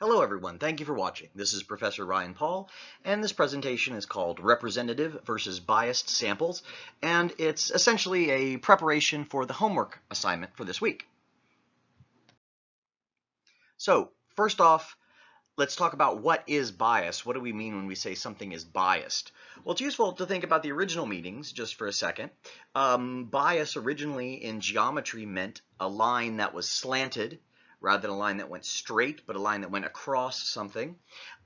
Hello everyone, thank you for watching. This is Professor Ryan Paul, and this presentation is called Representative versus Biased Samples, and it's essentially a preparation for the homework assignment for this week. So, first off, let's talk about what is bias. What do we mean when we say something is biased? Well, it's useful to think about the original meanings just for a second. Um, bias originally in geometry meant a line that was slanted rather than a line that went straight, but a line that went across something.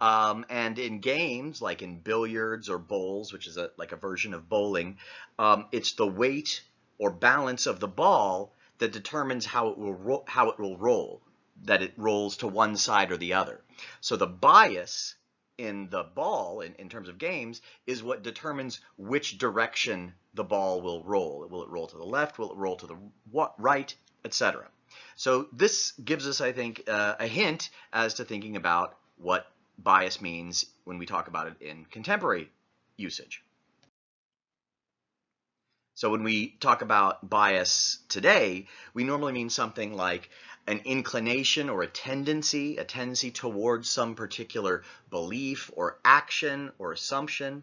Um, and in games, like in billiards or bowls, which is a, like a version of bowling, um, it's the weight or balance of the ball that determines how it will how it will roll, that it rolls to one side or the other. So the bias in the ball, in, in terms of games, is what determines which direction the ball will roll. Will it roll to the left? Will it roll to the right? Etc. So this gives us, I think, uh, a hint as to thinking about what bias means when we talk about it in contemporary usage. So when we talk about bias today, we normally mean something like an inclination or a tendency, a tendency towards some particular belief or action or assumption,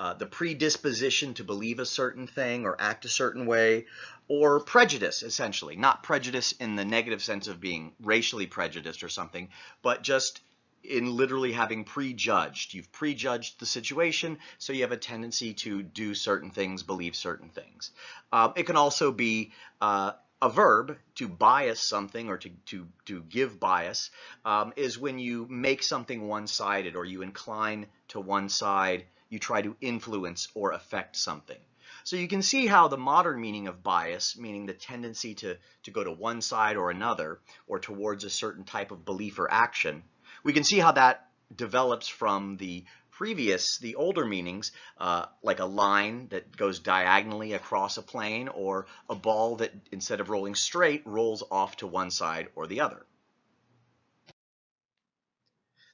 uh, the predisposition to believe a certain thing or act a certain way, or prejudice, essentially. Not prejudice in the negative sense of being racially prejudiced or something, but just in literally having prejudged. You've prejudged the situation, so you have a tendency to do certain things, believe certain things. Uh, it can also be uh, a verb to bias something or to, to, to give bias um, is when you make something one-sided or you incline to one side, you try to influence or affect something. So you can see how the modern meaning of bias, meaning the tendency to, to go to one side or another, or towards a certain type of belief or action, we can see how that develops from the previous, the older meanings, uh, like a line that goes diagonally across a plane, or a ball that instead of rolling straight, rolls off to one side or the other.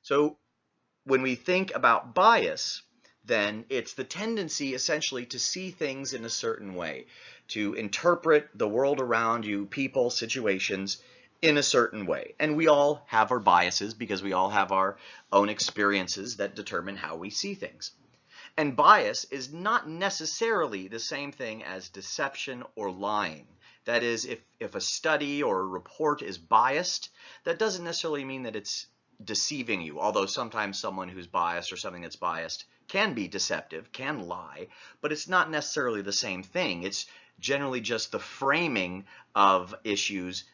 So when we think about bias, then it's the tendency essentially to see things in a certain way, to interpret the world around you, people, situations, in a certain way. And we all have our biases because we all have our own experiences that determine how we see things. And bias is not necessarily the same thing as deception or lying. That is, if, if a study or a report is biased, that doesn't necessarily mean that it's deceiving you, although sometimes someone who's biased or something that's biased can be deceptive, can lie, but it's not necessarily the same thing. It's generally just the framing of issues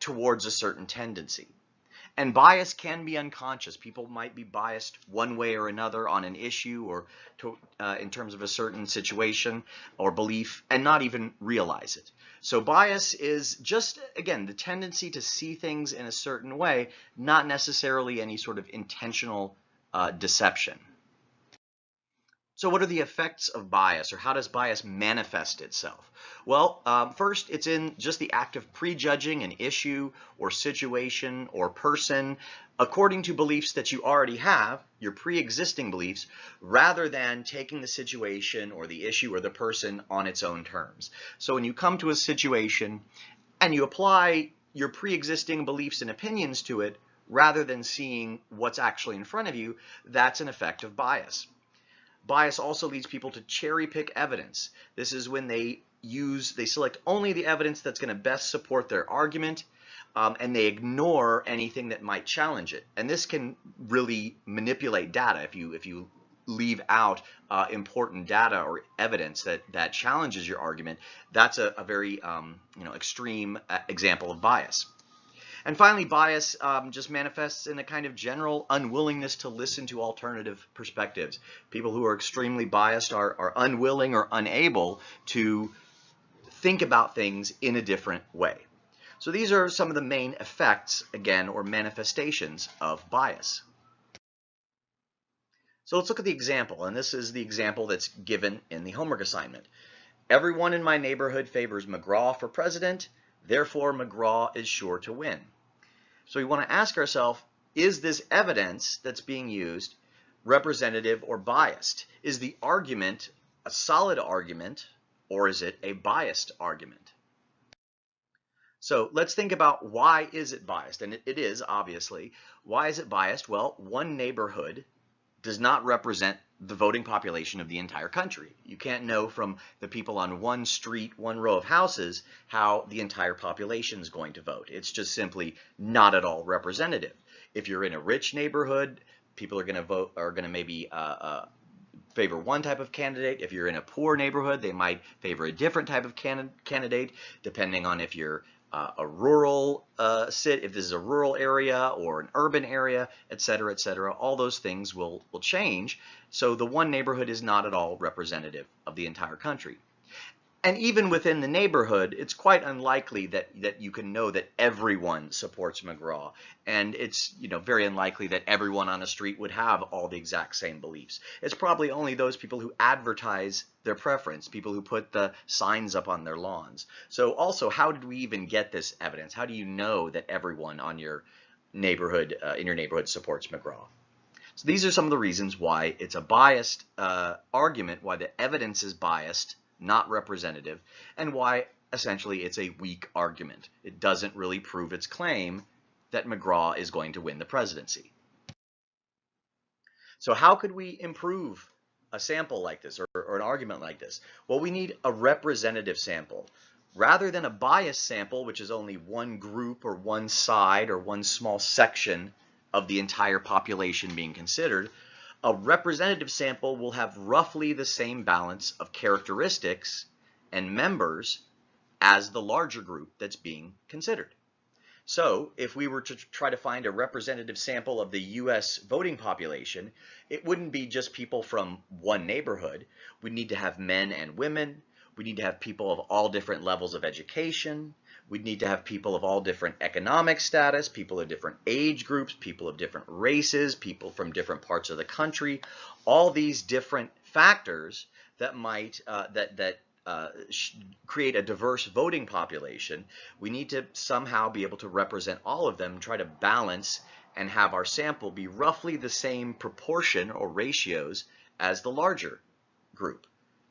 towards a certain tendency. And bias can be unconscious. People might be biased one way or another on an issue or to, uh, in terms of a certain situation or belief and not even realize it. So bias is just, again, the tendency to see things in a certain way, not necessarily any sort of intentional uh, deception. So what are the effects of bias or how does bias manifest itself? Well, um, first it's in just the act of prejudging an issue or situation or person according to beliefs that you already have, your pre-existing beliefs, rather than taking the situation or the issue or the person on its own terms. So when you come to a situation and you apply your pre-existing beliefs and opinions to it, rather than seeing what's actually in front of you, that's an effect of bias. Bias also leads people to cherry pick evidence. This is when they use, they select only the evidence that's going to best support their argument um, and they ignore anything that might challenge it. And this can really manipulate data if you, if you leave out uh, important data or evidence that, that challenges your argument. That's a, a very um, you know, extreme uh, example of bias. And finally, bias um, just manifests in a kind of general unwillingness to listen to alternative perspectives. People who are extremely biased are, are unwilling or unable to think about things in a different way. So these are some of the main effects, again, or manifestations of bias. So let's look at the example, and this is the example that's given in the homework assignment. Everyone in my neighborhood favors McGraw for president, therefore McGraw is sure to win. So we want to ask ourselves, is this evidence that's being used representative or biased? Is the argument a solid argument or is it a biased argument? So let's think about why is it biased? And it, it is, obviously. Why is it biased? Well, one neighborhood does not represent the voting population of the entire country. You can't know from the people on one street, one row of houses, how the entire population is going to vote. It's just simply not at all representative. If you're in a rich neighborhood, people are going to vote, are going to maybe uh, uh, favor one type of candidate. If you're in a poor neighborhood, they might favor a different type of can candidate, depending on if you're uh, a rural uh, sit, if this is a rural area or an urban area, et cetera, et cetera, all those things will, will change. So the one neighborhood is not at all representative of the entire country. And even within the neighborhood, it's quite unlikely that, that you can know that everyone supports McGraw. And it's you know very unlikely that everyone on a street would have all the exact same beliefs. It's probably only those people who advertise their preference, people who put the signs up on their lawns. So also, how did we even get this evidence? How do you know that everyone on your neighborhood, uh, in your neighborhood supports McGraw? So these are some of the reasons why it's a biased uh, argument, why the evidence is biased not representative, and why essentially it's a weak argument. It doesn't really prove its claim that McGraw is going to win the presidency. So how could we improve a sample like this or, or, an argument like this? Well, we need a representative sample. Rather than a biased sample, which is only one group or one side or one small section of the entire population being considered, a representative sample will have roughly the same balance of characteristics and members as the larger group that's being considered. So if we were to try to find a representative sample of the US voting population, it wouldn't be just people from one neighborhood. We need to have men and women. We need to have people of all different levels of education. We'd need to have people of all different economic status, people of different age groups, people of different races, people from different parts of the country, all these different factors that might, uh, that, that uh, create a diverse voting population, we need to somehow be able to represent all of them, try to balance and have our sample be roughly the same proportion or ratios as the larger group.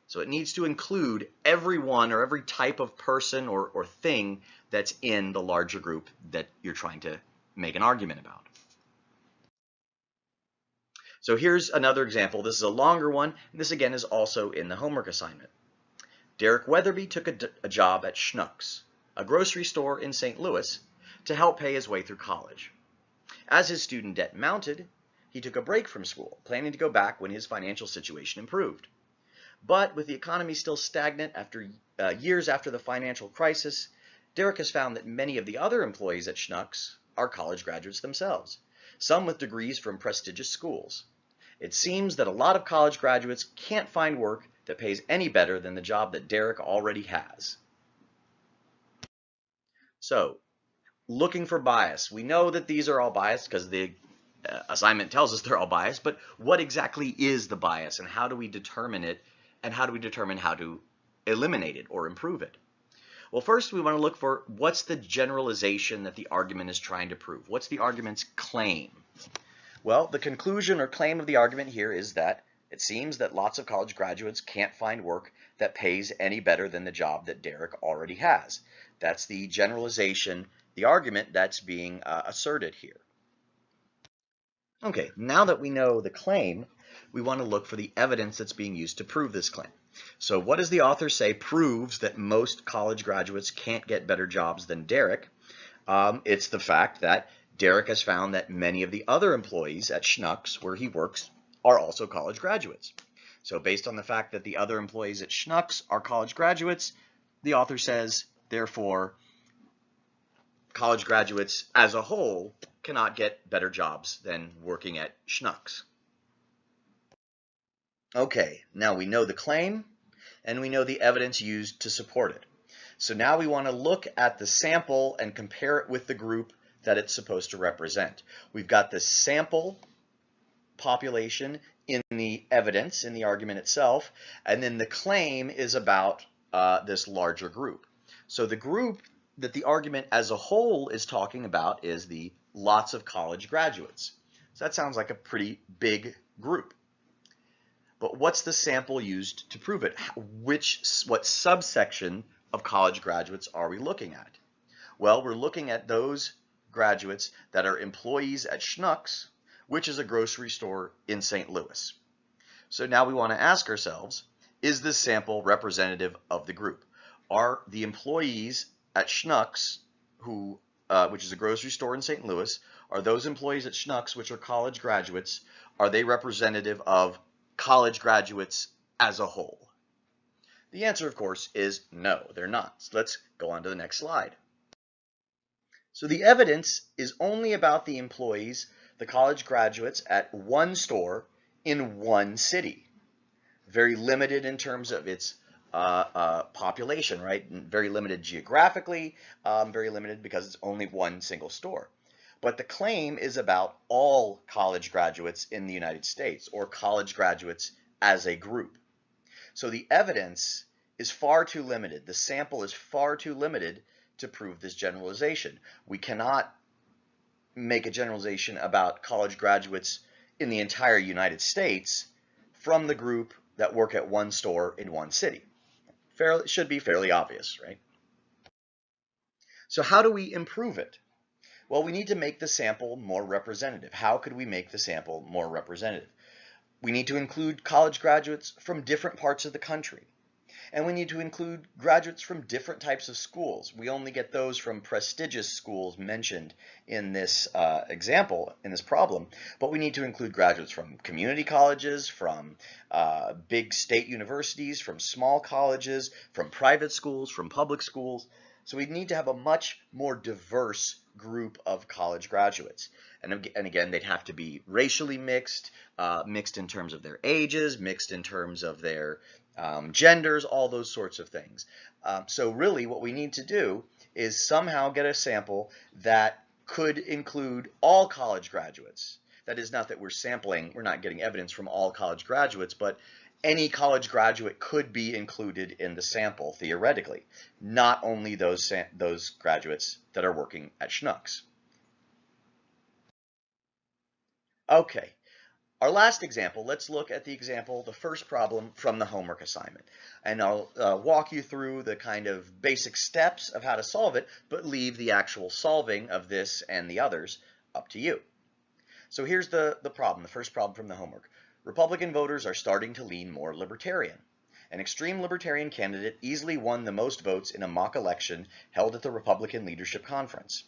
So it needs to include everyone or every type of person or, or thing that's in the larger group that you're trying to make an argument about. So here's another example. This is a longer one, and this again is also in the homework assignment. Derek Weatherby took a, a job at Schnucks, a grocery store in St. Louis, to help pay his way through college. As his student debt mounted, he took a break from school, planning to go back when his financial situation improved. But with the economy still stagnant after uh, years after the financial crisis, Derek has found that many of the other employees at Schnucks are college graduates themselves, some with degrees from prestigious schools. It seems that a lot of college graduates can't find work that pays any better than the job that Derek already has. So, looking for bias. We know that these are all biased because the uh, assignment tells us they're all biased, but what exactly is the bias and how do we determine it and how do we determine how to eliminate it or improve it? Well, first we want to look for what's the generalization that the argument is trying to prove. What's the argument's claim? Well, the conclusion or claim of the argument here is that it seems that lots of college graduates can't find work that pays any better than the job that Derek already has. That's the generalization, the argument that's being uh, asserted here. Okay, now that we know the claim, we want to look for the evidence that's being used to prove this claim. So what does the author say proves that most college graduates can't get better jobs than Derek? Um, it's the fact that Derek has found that many of the other employees at Schnucks, where he works, are also college graduates. So based on the fact that the other employees at Schnucks are college graduates, the author says, therefore, college graduates as a whole cannot get better jobs than working at Schnucks. Okay, now we know the claim and we know the evidence used to support it. So now we want to look at the sample and compare it with the group that it's supposed to represent. We've got the sample population in the evidence, in the argument itself, and then the claim is about uh, this larger group. So the group that the argument as a whole is talking about is the lots of college graduates. So that sounds like a pretty big group. But what's the sample used to prove it? Which, what subsection of college graduates are we looking at? Well, we're looking at those graduates that are employees at Schnucks, which is a grocery store in St. Louis. So now we want to ask ourselves, is this sample representative of the group? Are the employees at Schnucks, who, uh, which is a grocery store in St. Louis, are those employees at Schnucks, which are college graduates, are they representative of college graduates as a whole? The answer, of course, is no, they're not. So let's go on to the next slide. So the evidence is only about the employees, the college graduates at one store in one city. Very limited in terms of its uh, uh, population, right? Very limited geographically, um, very limited because it's only one single store. But the claim is about all college graduates in the United States or college graduates as a group. So the evidence is far too limited. The sample is far too limited to prove this generalization. We cannot make a generalization about college graduates in the entire United States from the group that work at one store in one city. Fairly, should be fairly obvious, right? So how do we improve it? Well, we need to make the sample more representative. How could we make the sample more representative? We need to include college graduates from different parts of the country. And we need to include graduates from different types of schools. We only get those from prestigious schools mentioned in this uh, example, in this problem, but we need to include graduates from community colleges, from uh, big state universities, from small colleges, from private schools, from public schools. So we need to have a much more diverse group of college graduates. And, and again, they'd have to be racially mixed, uh, mixed in terms of their ages, mixed in terms of their um, genders, all those sorts of things. Um, so really what we need to do is somehow get a sample that could include all college graduates. That is not that we're sampling, we're not getting evidence from all college graduates, but any college graduate could be included in the sample theoretically, not only those, those graduates that are working at Schnucks. Okay, our last example, let's look at the example, the first problem from the homework assignment. And I'll uh, walk you through the kind of basic steps of how to solve it, but leave the actual solving of this and the others up to you. So here's the, the problem, the first problem from the homework. Republican voters are starting to lean more libertarian. An extreme libertarian candidate easily won the most votes in a mock election held at the Republican Leadership Conference.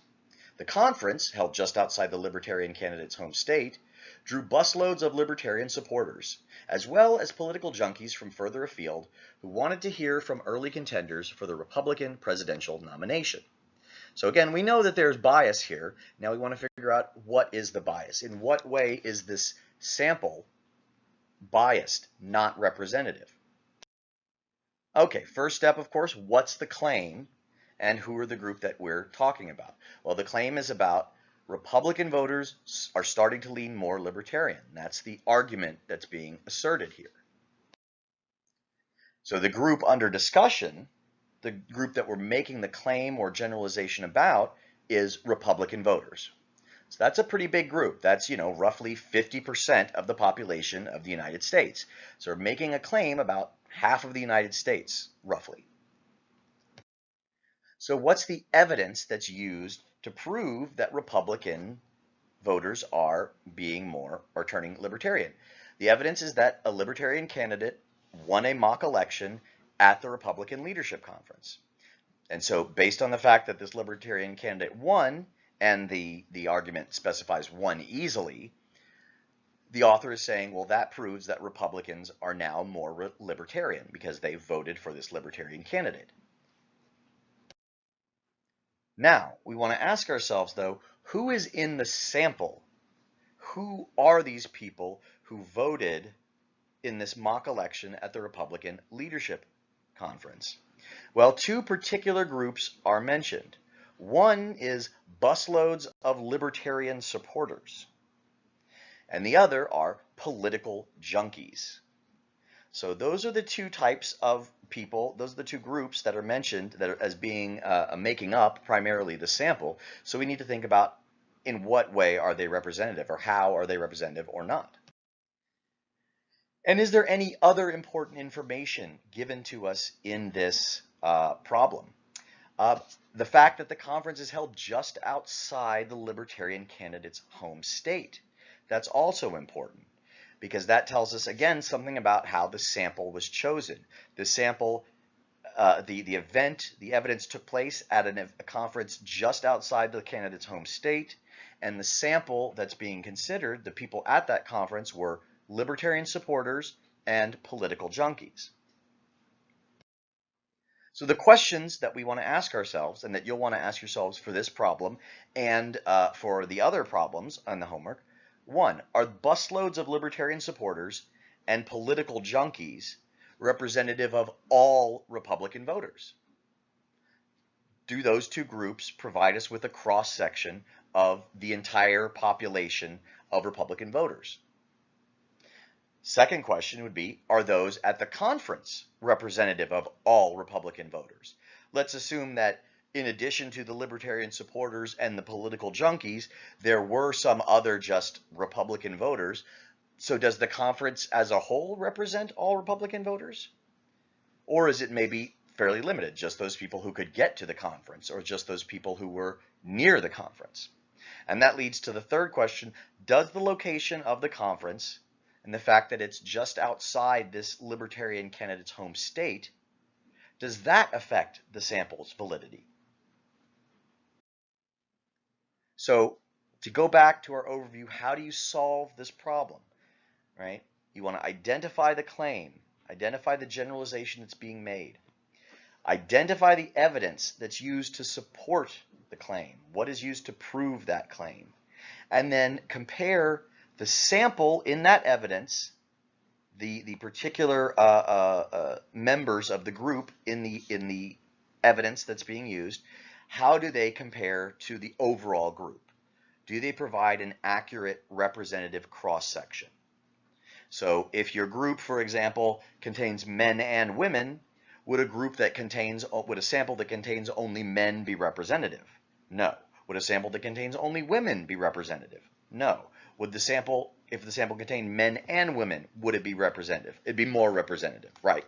The conference, held just outside the libertarian candidate's home state, drew busloads of libertarian supporters, as well as political junkies from further afield who wanted to hear from early contenders for the Republican presidential nomination. So again, we know that there's bias here. Now we want to figure out what is the bias. In what way is this sample biased, not representative? Okay, first step, of course, what's the claim and who are the group that we're talking about? Well, the claim is about Republican voters are starting to lean more libertarian. That's the argument that's being asserted here. So the group under discussion, the group that we're making the claim or generalization about, is Republican voters. So that's a pretty big group. That's, you know, roughly 50% of the population of the United States. So we're making a claim about half of the United States, roughly. So what's the evidence that's used to prove that Republican voters are being more or turning libertarian. The evidence is that a libertarian candidate won a mock election at the Republican Leadership Conference. And so based on the fact that this libertarian candidate won, and the, the argument specifies one easily, the author is saying, well, that proves that Republicans are now more libertarian because they voted for this libertarian candidate. Now, we want to ask ourselves, though, who is in the sample? Who are these people who voted in this mock election at the Republican Leadership Conference? Well, two particular groups are mentioned. One is busloads of libertarian supporters, and the other are political junkies. So those are the two types of people, those are the two groups that are mentioned that are as being uh, making up primarily the sample. So we need to think about in what way are they representative or how are they representative or not. And is there any other important information given to us in this uh, problem? Uh, the fact that the conference is held just outside the Libertarian candidate's home state. That's also important because that tells us, again, something about how the sample was chosen. The sample, uh, the, the event, the evidence took place at an, a conference just outside the candidate's home state, and the sample that's being considered, the people at that conference were libertarian supporters and political junkies. So the questions that we want to ask ourselves and that you'll want to ask yourselves for this problem and uh, for the other problems on the homework, one, are busloads of libertarian supporters and political junkies representative of all Republican voters? Do those two groups provide us with a cross-section of the entire population of Republican voters? Second question would be, are those at the conference representative of all Republican voters? Let's assume that in addition to the libertarian supporters and the political junkies, there were some other just Republican voters. So does the conference as a whole represent all Republican voters? Or is it maybe fairly limited, just those people who could get to the conference or just those people who were near the conference? And that leads to the third question, does the location of the conference and the fact that it's just outside this libertarian candidate's home state, does that affect the sample's validity? So to go back to our overview, how do you solve this problem, right? You want to identify the claim, identify the generalization that's being made, identify the evidence that's used to support the claim, what is used to prove that claim, and then compare the sample in that evidence, the, the particular uh, uh, uh, members of the group in the, in the evidence that's being used, how do they compare to the overall group? Do they provide an accurate representative cross-section? So if your group, for example, contains men and women, would a group that contains, would a sample that contains only men be representative? No. Would a sample that contains only women be representative? No. Would the sample, if the sample contained men and women, would it be representative? It'd be more representative, right?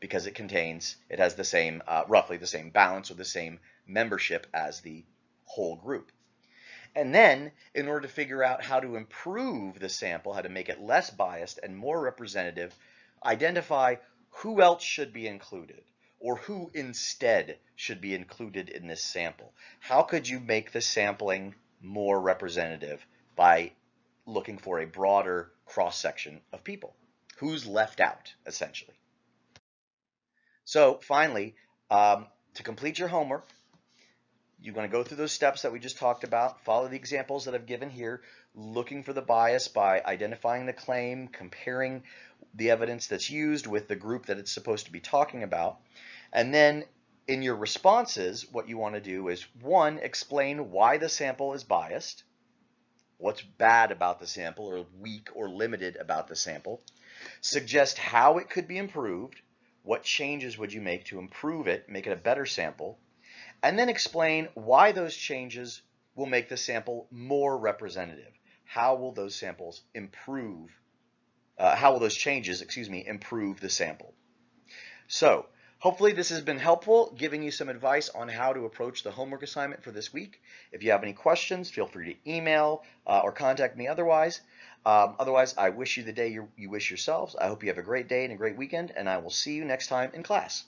Because it contains, it has the same, uh, roughly the same balance or the same membership as the whole group. And then, in order to figure out how to improve the sample, how to make it less biased and more representative, identify who else should be included or who instead should be included in this sample. How could you make the sampling more representative by looking for a broader cross-section of people. Who's left out, essentially. So finally, um, to complete your homework, you're going to go through those steps that we just talked about, follow the examples that I've given here, looking for the bias by identifying the claim, comparing the evidence that's used with the group that it's supposed to be talking about, and then in your responses, what you want to do is, one, explain why the sample is biased, what's bad about the sample or weak or limited about the sample, suggest how it could be improved, what changes would you make to improve it, make it a better sample, and then explain why those changes will make the sample more representative. How will those samples improve, uh, how will those changes, excuse me, improve the sample? So Hopefully this has been helpful, giving you some advice on how to approach the homework assignment for this week. If you have any questions, feel free to email uh, or contact me otherwise. Um, otherwise, I wish you the day you, you wish yourselves. I hope you have a great day and a great weekend, and I will see you next time in class.